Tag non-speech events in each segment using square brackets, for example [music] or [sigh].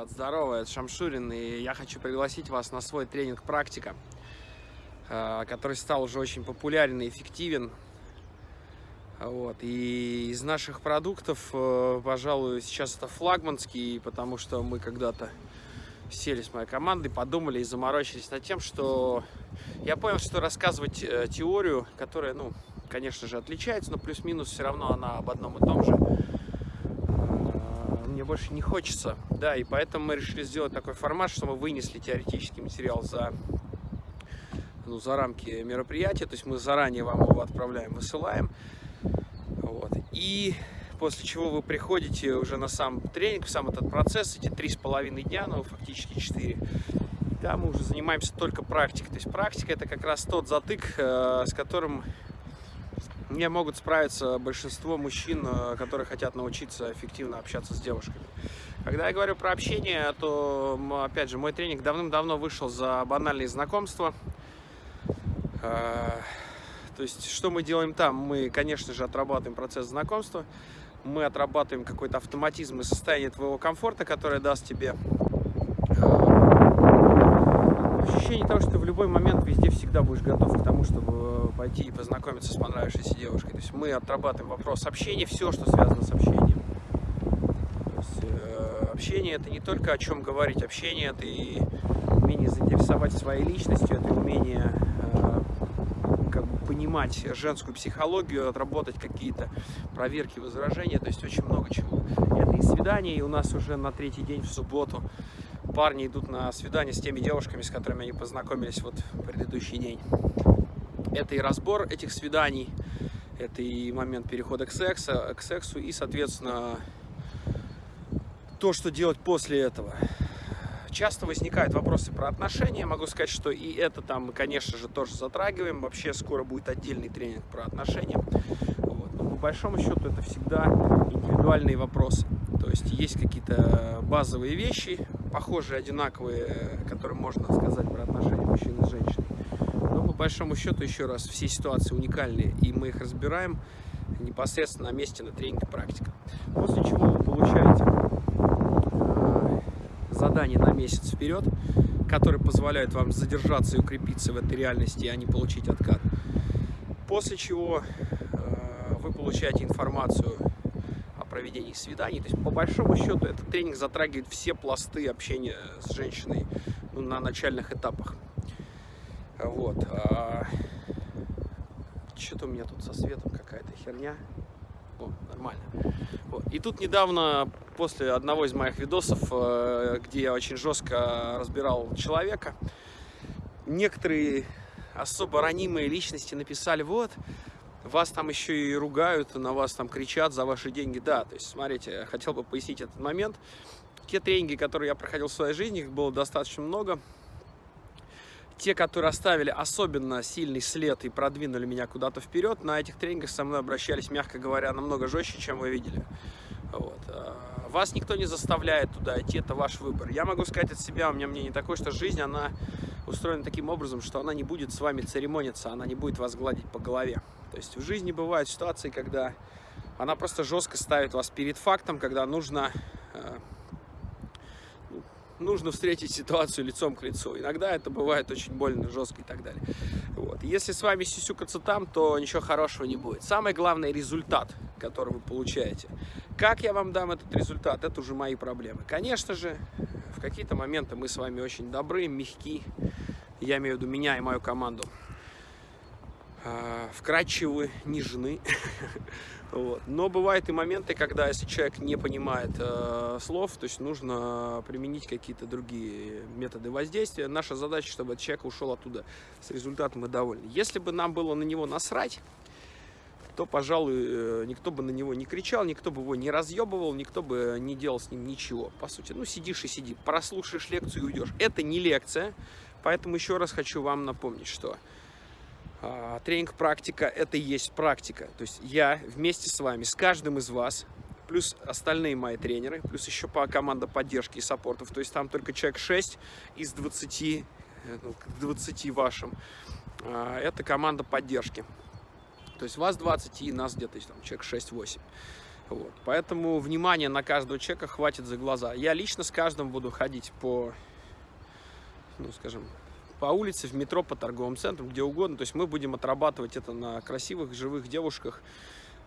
Ребят, здорово, это Шамшурин, и я хочу пригласить вас на свой тренинг «Практика», э, который стал уже очень популярен и эффективен. Вот. И из наших продуктов, э, пожалуй, сейчас это флагманский, потому что мы когда-то сели с моей командой, подумали и заморочились над тем, что я понял, что рассказывать э, теорию, которая, ну, конечно же, отличается, но плюс-минус все равно она об одном и том же, мне больше не хочется. Да, и поэтому мы решили сделать такой формат, что мы вынесли теоретический материал за, ну, за рамки мероприятия. То есть мы заранее вам его отправляем, высылаем. Вот. И после чего вы приходите уже на сам тренинг, в сам этот процесс, эти три с половиной дня, ну, фактически четыре. Там мы уже занимаемся только практикой. То есть практика это как раз тот затык, э, с которым не могут справиться большинство мужчин, э, которые хотят научиться эффективно общаться с девушками. Когда я говорю про общение, то, опять же, мой тренинг давным-давно вышел за банальные знакомства. Э, то есть, что мы делаем там? Мы, конечно же, отрабатываем процесс знакомства, мы отрабатываем какой-то автоматизм и состояние твоего комфорта, которое даст тебе ощущение того, что ты в любой момент везде всегда будешь готов к тому, чтобы пойти и познакомиться с понравившейся девушкой. То есть мы отрабатываем вопрос общения, все, что связано с общением. То есть, э, общение это не только о чем говорить, общение это и умение заинтересовать своей личностью, это умение э, как бы понимать женскую психологию, отработать какие-то проверки, возражения, то есть очень много чего. Это и свидание, и у нас уже на третий день в субботу парни идут на свидание с теми девушками, с которыми они познакомились вот в предыдущий день. Это и разбор этих свиданий, это и момент перехода к сексу, к сексу и, соответственно, то, что делать после этого. Часто возникают вопросы про отношения. Могу сказать, что и это там мы, конечно же, тоже затрагиваем. Вообще скоро будет отдельный тренинг про отношения. Вот. Но по большому счету это всегда индивидуальные вопросы. То есть есть какие-то базовые вещи, похожие, одинаковые, которые можно сказать про отношения мужчины с женщиной. Но по большому счету, еще раз, все ситуации уникальные, и мы их разбираем непосредственно на месте на тренинге практика. После чего вы получаете э, задание на месяц вперед, которые позволяют вам задержаться и укрепиться в этой реальности, а не получить откат. После чего э, вы получаете информацию проведении свиданий. То есть, по большому счету, этот тренинг затрагивает все пласты общения с женщиной ну, на начальных этапах. Вот. А... Что-то у меня тут со светом какая-то херня. О, нормально. Вот. И тут недавно, после одного из моих видосов, э, где я очень жестко разбирал человека, некоторые особо ранимые личности написали, вот, вас там еще и ругают, на вас там кричат за ваши деньги. Да, то есть, смотрите, хотел бы пояснить этот момент. Те тренинги, которые я проходил в своей жизни, их было достаточно много. Те, которые оставили особенно сильный след и продвинули меня куда-то вперед, на этих тренингах со мной обращались, мягко говоря, намного жестче, чем вы видели. Вот. А, вас никто не заставляет туда идти, это ваш выбор. Я могу сказать от себя, у меня мнение такое, что жизнь, она устроена таким образом, что она не будет с вами церемониться, она не будет вас гладить по голове. То есть в жизни бывают ситуации, когда она просто жестко ставит вас перед фактом, когда нужно, э, ну, нужно встретить ситуацию лицом к лицу. Иногда это бывает очень больно, жестко и так далее. Вот. Если с вами сисюкаться там, то ничего хорошего не будет. Самое главное результат, который вы получаете. Как я вам дам этот результат, это уже мои проблемы. Конечно же, какие-то моменты мы с вами очень добры, мягки. Я имею в виду меня и мою команду. А, вкрадчивы, нежны. [laughs] вот. Но бывают и моменты, когда если человек не понимает э, слов, то есть нужно применить какие-то другие методы воздействия. Наша задача, чтобы человек ушел оттуда с результатом и довольный. Если бы нам было на него насрать, то, пожалуй, э, никто бы на него не кричал, никто бы его не разъебывал, никто бы не делал с ним ничего. По сути, ну сидишь и сиди, прослушаешь лекцию и уйдешь. Это не лекция, поэтому еще раз хочу вам напомнить, что а, тренинг практика это и есть практика. То есть я вместе с вами, с каждым из вас, плюс остальные мои тренеры, плюс еще по команда поддержки и саппортов. То есть там только человек 6 из 20, э, ну, 20 вашим. А, это команда поддержки. То есть вас 20 и нас где-то там человек 6-8. Вот. Поэтому внимание на каждого человека хватит за глаза. Я лично с каждым буду ходить по, ну, скажем, по улице, в метро, по торговым центрам, где угодно. То есть мы будем отрабатывать это на красивых, живых девушках.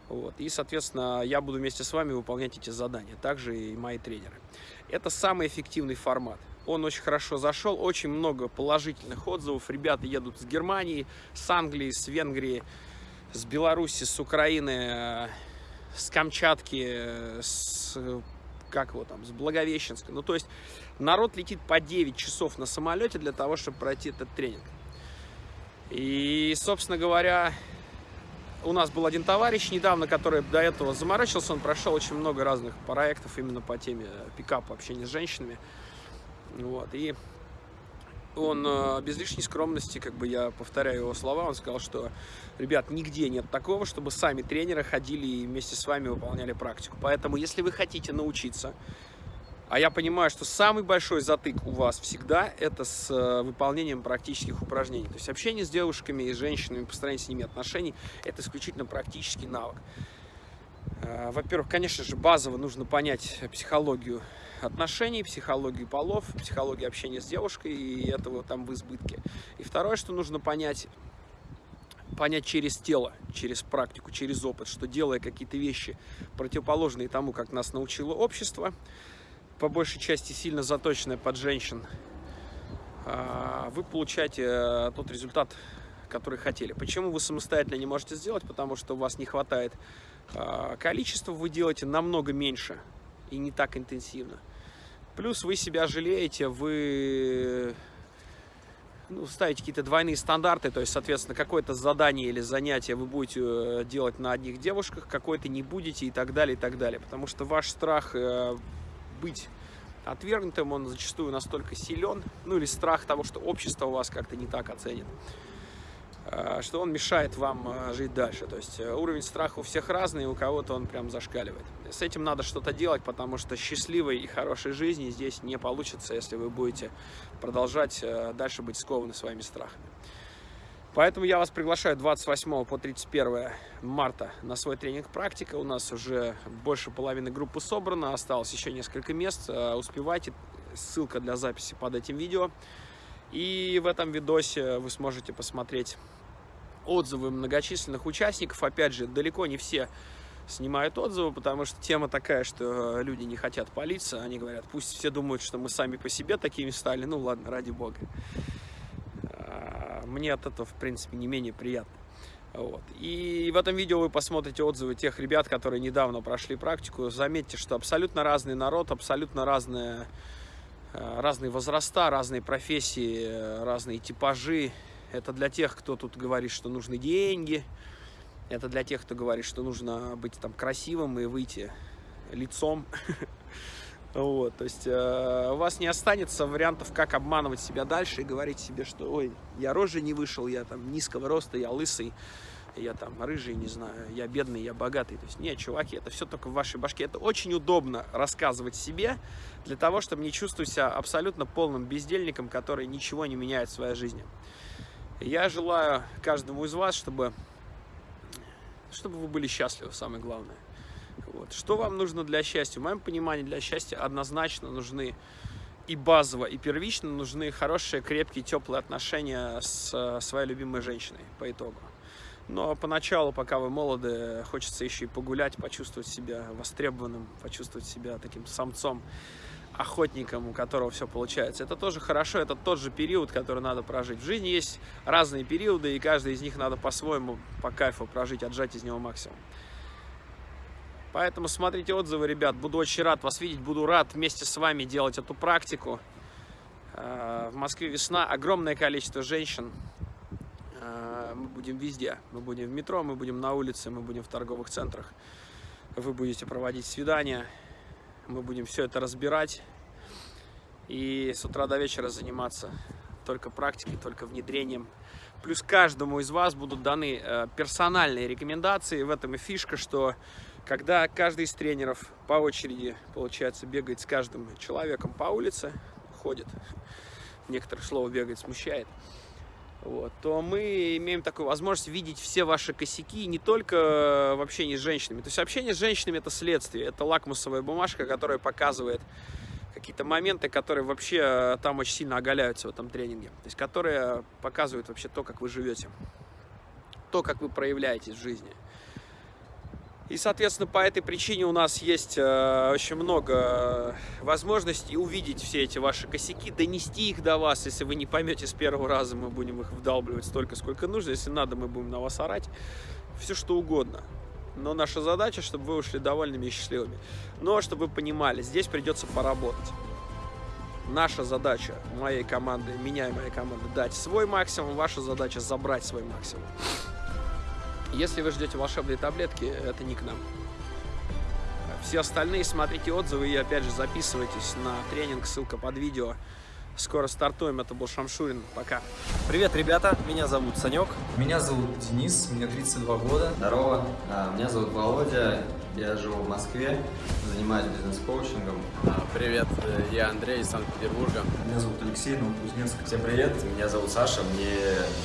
Вот. И, соответственно, я буду вместе с вами выполнять эти задания. Также и мои тренеры. Это самый эффективный формат. Он очень хорошо зашел, очень много положительных отзывов. Ребята едут с Германии, с Англии, с Венгрии, с Беларуси, с Украины, с Камчатки, с, как его там, с Благовещенска. Ну, то есть народ летит по 9 часов на самолете для того, чтобы пройти этот тренинг. И, собственно говоря, у нас был один товарищ недавно, который до этого заморачивался, он прошел очень много разных проектов именно по теме пикапа, общения с женщинами. Вот, и он э, без лишней скромности, как бы я повторяю его слова, он сказал, что, ребят, нигде нет такого, чтобы сами тренеры ходили и вместе с вами выполняли практику. Поэтому, если вы хотите научиться, а я понимаю, что самый большой затык у вас всегда это с э, выполнением практических упражнений. То есть общение с девушками и женщинами, построение с ними отношений, это исключительно практический навык. Э, во-первых, конечно же, базово нужно понять психологию отношений, психологию полов, психологию общения с девушкой, и этого там в избытке. И второе, что нужно понять, понять через тело, через практику, через опыт, что делая какие-то вещи противоположные тому, как нас научило общество, по большей части сильно заточенное под женщин, а, вы получаете э, тот результат, который хотели. Почему вы самостоятельно не можете сделать? Потому что у вас не хватает а, количества, вы делаете намного меньше и не так интенсивно. Плюс вы себя жалеете, вы ну, ставите какие-то двойные стандарты, то есть, соответственно, какое-то задание или занятие вы будете э, делать на одних девушках, какое-то не будете и так далее, и так далее. Потому что ваш страх э, быть отвергнутым, он зачастую настолько силен, ну или страх того, что общество вас как-то не так оценит. Э, что он мешает вам э, жить дальше. То есть э, уровень страха у всех разный, у кого-то он прям зашкаливает. С этим надо что-то делать, потому что счастливой и хорошей жизни здесь не получится, если вы будете продолжать дальше быть скованы своими страхами. Поэтому я вас приглашаю 28 по 31 марта на свой тренинг «Практика». У нас уже больше половины группы собрано, осталось еще несколько мест. Успевайте, ссылка для записи под этим видео. И в этом видосе вы сможете посмотреть отзывы многочисленных участников. Опять же, далеко не все снимают отзывы, потому что тема такая, что люди не хотят палиться. Они говорят, пусть все думают, что мы сами по себе такими стали. Ну ладно, ради бога. А, мне от этого, в принципе, не менее приятно. Вот. И в этом видео вы посмотрите отзывы тех ребят, которые недавно прошли практику. Заметьте, что абсолютно разный народ, абсолютно разная Э, разные возраста, разные профессии, э, разные типажи. Это для тех, кто тут говорит, что нужны деньги. Это для тех, кто говорит, что нужно быть там красивым и выйти лицом. [laughs] Вот, то есть э, у вас не останется вариантов, как обманывать себя дальше и говорить себе, что ой, я рожи не вышел, я там низкого роста, я лысый я там рыжий, не знаю, я бедный, я богатый. То есть, нет, чуваки, это все только в вашей башке. Это очень удобно рассказывать себе, для того, чтобы не чувствовать себя абсолютно полным бездельником, который ничего не меняет в своей жизни. Я желаю каждому из вас, чтобы, чтобы вы были счастливы, самое главное. Вот. Что вам нужно для счастья? В моем понимании для счастья однозначно нужны и базово, и первично нужны хорошие, крепкие, теплые отношения с э, своей любимой женщиной по итогу. Но поначалу, пока вы молоды, хочется еще и погулять, почувствовать себя востребованным, почувствовать себя таким самцом, охотником, у которого все получается. Это тоже хорошо, это тот же период, который надо прожить. В жизни есть разные периоды, и каждый из них надо по-своему, по кайфу прожить, отжать из него максимум. Поэтому смотрите отзывы, ребят. Буду очень рад вас видеть, буду рад вместе с вами делать эту практику. Э, в Москве весна, огромное количество женщин мы будем везде. Мы будем в метро, мы будем на улице, мы будем в торговых центрах. Вы будете проводить свидания. Мы будем все это разбирать. И с утра до вечера заниматься только практикой, только внедрением. Плюс каждому из вас будут даны э, персональные рекомендации. В этом и фишка, что когда каждый из тренеров по очереди, получается, бегает с каждым человеком по улице, ходит, некоторых слово бегает смущает, вот, то мы имеем такую возможность видеть все ваши косяки не только в общении с женщинами. То есть общение с женщинами это следствие, это лакмусовая бумажка, которая показывает какие-то моменты, которые вообще там очень сильно оголяются в этом тренинге. То есть которые показывают вообще то, как вы живете, то, как вы проявляетесь в жизни. И, соответственно, по этой причине у нас есть э, очень много возможностей увидеть все эти ваши косяки, донести их до вас. Если вы не поймете с первого раза, мы будем их вдалбливать столько, сколько нужно. Если надо, мы будем на вас орать. Все что угодно. Но наша задача, чтобы вы ушли довольными и счастливыми. Но, чтобы вы понимали, здесь придется поработать. Наша задача, моей команды, меня и моей команды, дать свой максимум. Ваша задача забрать свой максимум. Если вы ждете волшебные таблетки, это не к нам. Все остальные смотрите отзывы и опять же записывайтесь на тренинг, ссылка под видео. Скоро стартуем, это был Шамшурин, пока. Привет, ребята, меня зовут Санек. Меня зовут Денис, мне 32 года. Здорово, а, меня зовут Володя, я живу в Москве, занимаюсь бизнес-коучингом. А, привет, э, я Андрей из Санкт-Петербурга. Меня зовут Алексей, Новокузнецк. Всем привет, меня зовут Саша, мне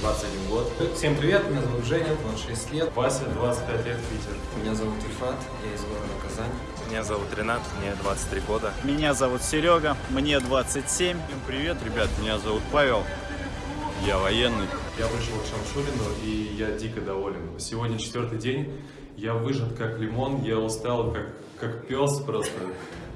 21 год. Всем привет, меня зовут Женя, 26 лет. Вася, 25 лет, Питер. Меня зовут Ильфат, я из города Казань. Меня зовут Ренат, мне 23 года. Меня зовут Серега, мне 27. Всем привет, ребят, меня зовут Павел, я военный. Я пришел к Шамшурину, и я дико доволен. Сегодня четвертый день, я выжат как лимон, я устал как, как пес просто.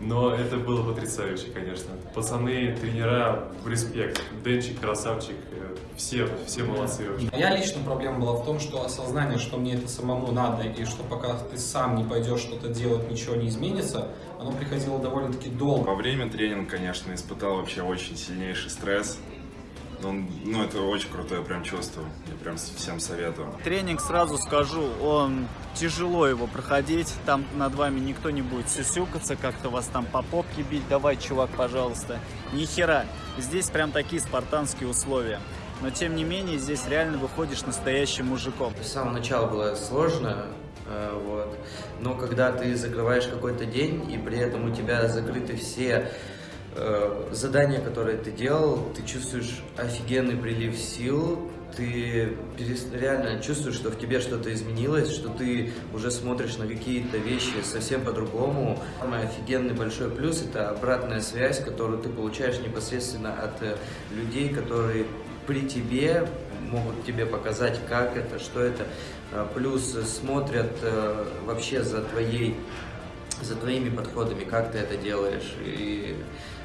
Но это было потрясающе, конечно. Пацаны, тренера, респект. Денчик, красавчик, э, все, все молодцы вообще. Моя личная проблема была в том, что осознание, что мне это самому надо, и что пока ты сам не пойдешь что-то делать, ничего не изменится, оно приходило довольно-таки долго. Во время тренинга, конечно, испытал вообще очень сильнейший стресс. Он, ну, это очень крутое прям чувство. Я прям всем советую. Тренинг, сразу скажу, он тяжело его проходить. Там над вами никто не будет сюсюкаться, как-то вас там по попке бить. Давай, чувак, пожалуйста. Ни хера. Здесь прям такие спартанские условия. Но тем не менее, здесь реально выходишь настоящим мужиком. С самого начала было сложно, э, вот. но когда ты закрываешь какой-то день, и при этом у тебя закрыты все э, задания, которые ты делал, ты чувствуешь офигенный прилив сил, ты реально чувствуешь, что в тебе что-то изменилось, что ты уже смотришь на какие-то вещи совсем по-другому. Самый офигенный большой плюс – это обратная связь, которую ты получаешь непосредственно от э, людей, которые при тебе могут тебе показать, как это, что это. Э, плюс смотрят вообще за твоей за твоими подходами, как ты это делаешь, и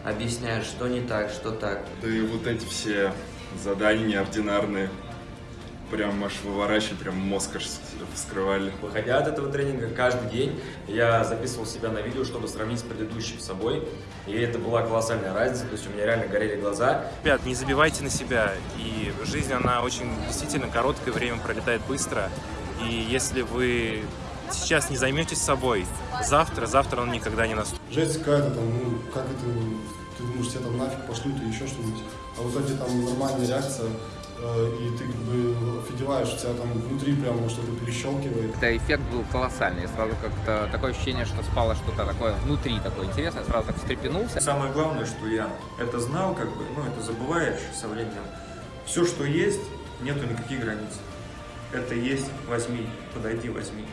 объясняешь, что не так, что так. Да и вот эти все задания неординарные, прям аж выворачивали, прям мозг аж вскрывали. Выходя от этого тренинга, каждый день я записывал себя на видео, чтобы сравнить с предыдущим собой. И это была колоссальная разница, то есть у меня реально горели глаза. Ребят, не забивайте на себя. И жизнь, она очень действительно короткое время пролетает быстро. И если вы сейчас не займетесь собой, завтра, завтра он никогда не наступит. Жесть какая-то там, ну, как это, ты думаешь, тебя там нафиг пошлют или еще что-нибудь, а в итоге там нормальная реакция, э, и ты как бы офигеваешь, у тебя там внутри прямо что-то перещелкивает. Это эффект был колоссальный, сразу как-то такое ощущение, что спало что-то такое внутри такое интересное, сразу так встрепенулся. Самое главное, что я это знал, как бы, ну, это забываешь со временем. Все, что есть, нету никаких границ. Это есть, возьми, подойди, возьми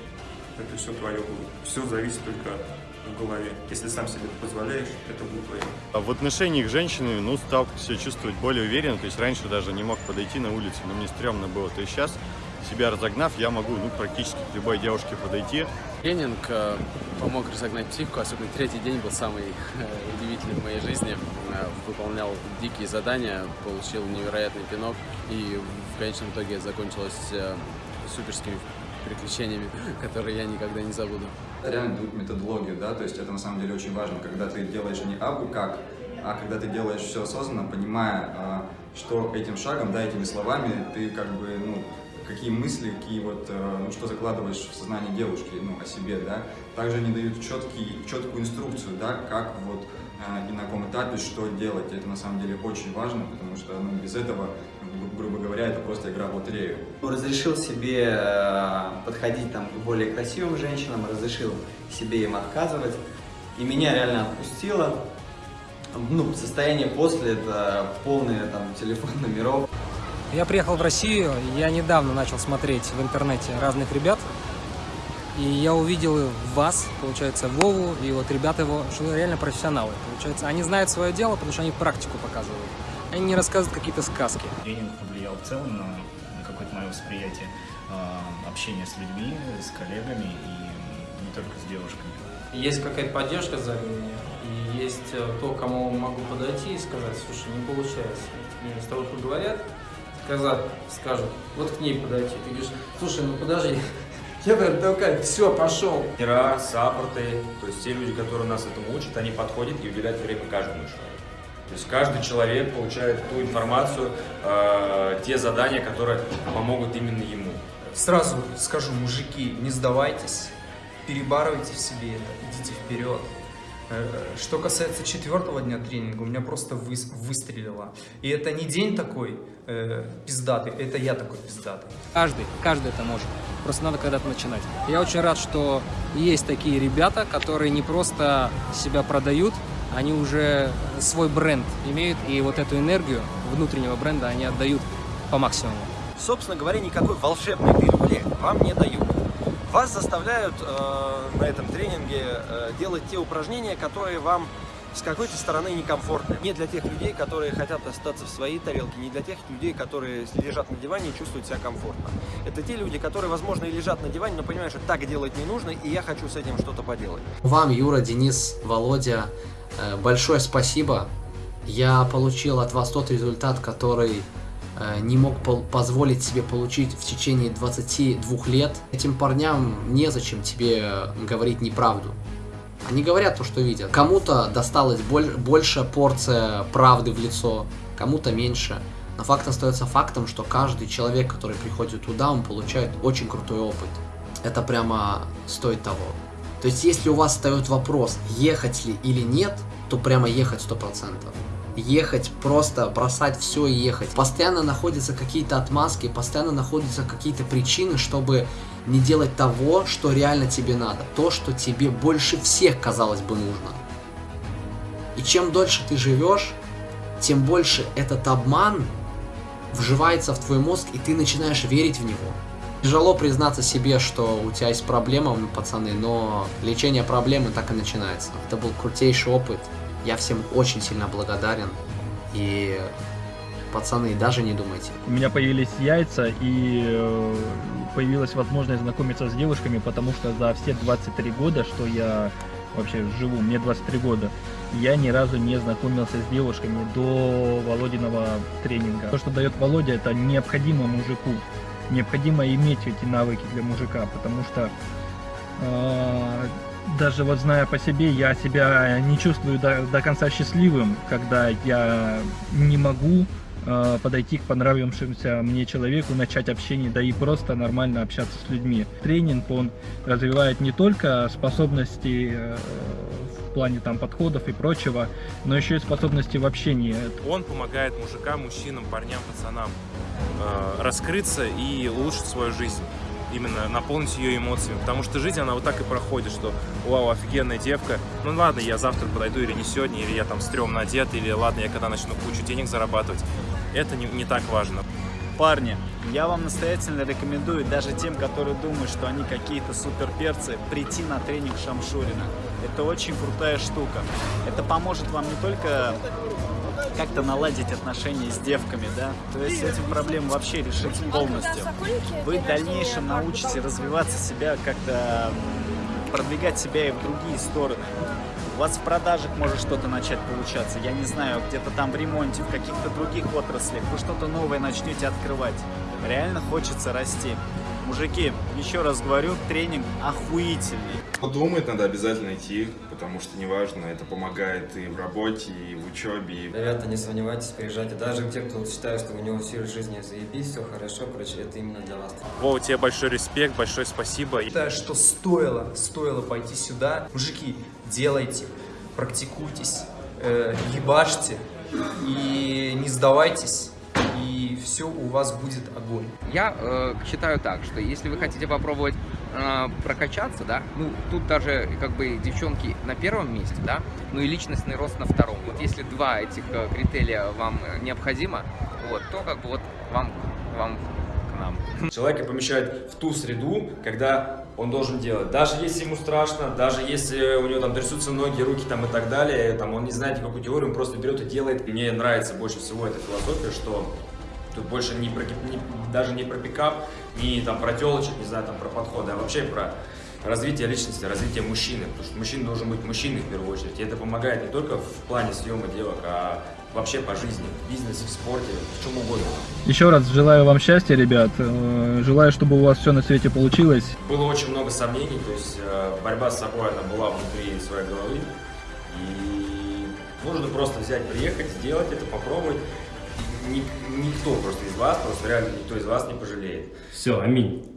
это все твое будет. Все зависит только в голове. Если сам себе это позволяешь, это будет твое. А в отношениях с женщинами, ну, стал себя чувствовать более уверенно. То есть раньше даже не мог подойти на улицу, но мне стрёмно было. То есть сейчас, себя разогнав, я могу, ну, практически к любой девушке подойти. Тренинг э, помог разогнать психику, особенно третий день был самый [laughs] э, удивительный в моей жизни. Э, выполнял дикие задания, получил невероятный пинок, и в конечном итоге закончилось э, суперскими приключениями, которые я никогда не забуду. Реально дают методологию, да, то есть это на самом деле очень важно, когда ты делаешь не абы как, а когда ты делаешь все осознанно, понимая, а, что этим шагом, да, этими словами ты как бы, ну, какие мысли, какие вот, э, ну, что закладываешь в сознание девушки, ну, о себе, да. Также они дают четкий, четкую инструкцию, да, как вот э, и на каком этапе что делать. Это на самом деле очень важно, потому что ну, без этого грубо говоря, это просто игра в лотерею. Разрешил себе э, подходить там, к более красивым женщинам, разрешил себе им отказывать. И меня реально отпустило. Ну, состояние после, это полный там телефон номеров. Я приехал в Россию, я недавно начал смотреть в интернете разных ребят, и я увидел вас, получается, Вову, и вот ребята его, что реально профессионалы. Получается, они знают свое дело, потому что они практику показывают. Они не рассказывают какие-то сказки. Тренинг повлиял в целом на, на какое-то мое восприятие э, общения с людьми, с коллегами и не только с девушками. Есть какая-то поддержка за меня, и есть э, то, кому могу подойти и сказать, слушай, не получается. Мне с тобой поговорят, сказать, скажут, вот к ней подойти. Ты говоришь, слушай, ну подожди, [laughs] я прям такая, все, пошел. Тренера, саппорты, то есть те люди, которые нас этому учат, они подходят и уделяют время каждому человеку. То есть каждый человек получает ту информацию, э, те задания, которые помогут именно ему. Сразу скажу, мужики, не сдавайтесь, перебарывайте в себе это, идите вперед. Э, Что касается четвертого дня тренинга, у меня просто вы, выстрелило. И это не день такой э, пиздатый, это я такой пиздатый. Каждый, каждый это может. Просто надо когда-то начинать. Я очень рад, что есть такие ребята, которые не просто себя продают, они уже свой бренд имеют, и вот эту энергию внутреннего бренда они отдают по максимуму. Собственно говоря, никакой волшебной пилюли вам не дают. Вас заставляют э, на этом тренинге э, делать те упражнения, которые вам с какой-то стороны некомфортны. Не для тех людей, которые хотят остаться в своей тарелке, не для тех людей, которые лежат на диване и чувствуют себя комфортно. Это те люди, которые, возможно, и лежат на диване, но понимают, что так делать не нужно, и я хочу с этим что-то поделать. Вам, Юра, Денис, Володя, большое спасибо. Я получил от вас тот результат, который э, не мог позволить себе получить в течение 22 лет. Этим парням незачем тебе говорить неправду. Они говорят то, что видят. Кому-то досталась больше порция правды в лицо, кому-то меньше. Но факт остается фактом, что каждый человек, который приходит туда, он получает очень крутой опыт. Это прямо стоит того. То есть, если у вас встает вопрос, ехать ли или нет, то прямо ехать 100%. Ехать, просто бросать все и ехать. Постоянно находятся какие-то отмазки, постоянно находятся какие-то причины, чтобы не делать того, что реально тебе надо. То, что тебе больше всех, казалось бы, нужно. И чем дольше ты живешь, тем больше этот обман вживается в твой мозг, и ты начинаешь верить в него. Тяжело признаться себе, что у тебя есть проблема, пацаны, но лечение проблемы так и начинается. Это был крутейший опыт. Я всем очень сильно благодарен. И, пацаны, даже не думайте. У меня появились яйца, и появилась возможность знакомиться с девушками, потому что за все 23 года, что я вообще живу, мне 23 года, я ни разу не знакомился с девушками до Володиного тренинга. То, что дает Володя, это необходимо мужику. Необходимо иметь эти навыки для мужика, потому что э, даже вот зная по себе, я себя не чувствую до, до конца счастливым, когда я не могу э, подойти к понравившемуся мне человеку, начать общение, да и просто нормально общаться с людьми. Тренинг, он развивает не только способности э, плане там подходов и прочего, но еще и способности в общении. Он помогает мужикам, мужчинам, парням, пацанам э, раскрыться и улучшить свою жизнь именно наполнить ее эмоциями, потому что жизнь, она вот так и проходит, что вау, офигенная девка, ну ладно, я завтра подойду или не сегодня, или я там стрёмно одет, или ладно, я когда начну кучу денег зарабатывать, это не, не так важно. Парни, я вам настоятельно рекомендую даже тем, которые думают, что они какие-то суперперцы, прийти на тренинг Шамшурина. Это очень крутая штука. Это поможет вам не только как-то наладить отношения с девками, да, то есть этим проблем вообще решить полностью. Вы в дальнейшем научите развиваться себя, как-то продвигать себя и в другие стороны. У вас в продажах может что-то начать получаться, я не знаю, где-то там в ремонте, в каких-то других отраслях, вы что-то новое начнете открывать. Реально хочется расти. Мужики, еще раз говорю, тренинг охуительный. Думать надо обязательно идти, потому что неважно, это помогает и в работе, и в учебе. Ребята, не сомневайтесь, приезжайте. Даже те, кто считает, что у него все жизни заебись, все хорошо, короче, это именно для вас. Вова, тебе большой респект, большое спасибо. Считаю, что стоило, стоило пойти сюда. Мужики, делайте, практикуйтесь, э, ебашьте и не сдавайтесь и все у вас будет огонь. Я э, считаю так, что если вы хотите попробовать э, прокачаться, да, ну, тут даже, как бы, девчонки на первом месте, да, ну и личностный рост на втором. Вот если два этих э, критерия вам необходимо, вот, то как бы вот вам, вам к нам. Человека помещают в ту среду, когда он должен делать. Даже если ему страшно, даже если у него там трясутся ноги, руки там и так далее, там он не знает никакую теорию, он просто берет и делает. Мне нравится больше всего эта философия, что тут больше не про, не, даже не про пикап, не там про телочек, не знаю, там про подходы, а вообще про развитие личности, развитие мужчины. Потому что мужчина должен быть мужчиной в первую очередь. И это помогает не только в плане съема девок, а вообще по жизни, в бизнесе, в спорте, в чем угодно. Еще раз желаю вам счастья, ребят. Э, Желаю, чтобы у вас все на свете получилось. Было очень много сомнений, то есть э, борьба с собой, она была внутри своей головы. И нужно просто взять, приехать, сделать это, попробовать. Никто просто из вас, просто реально никто из вас не пожалеет. Все, аминь.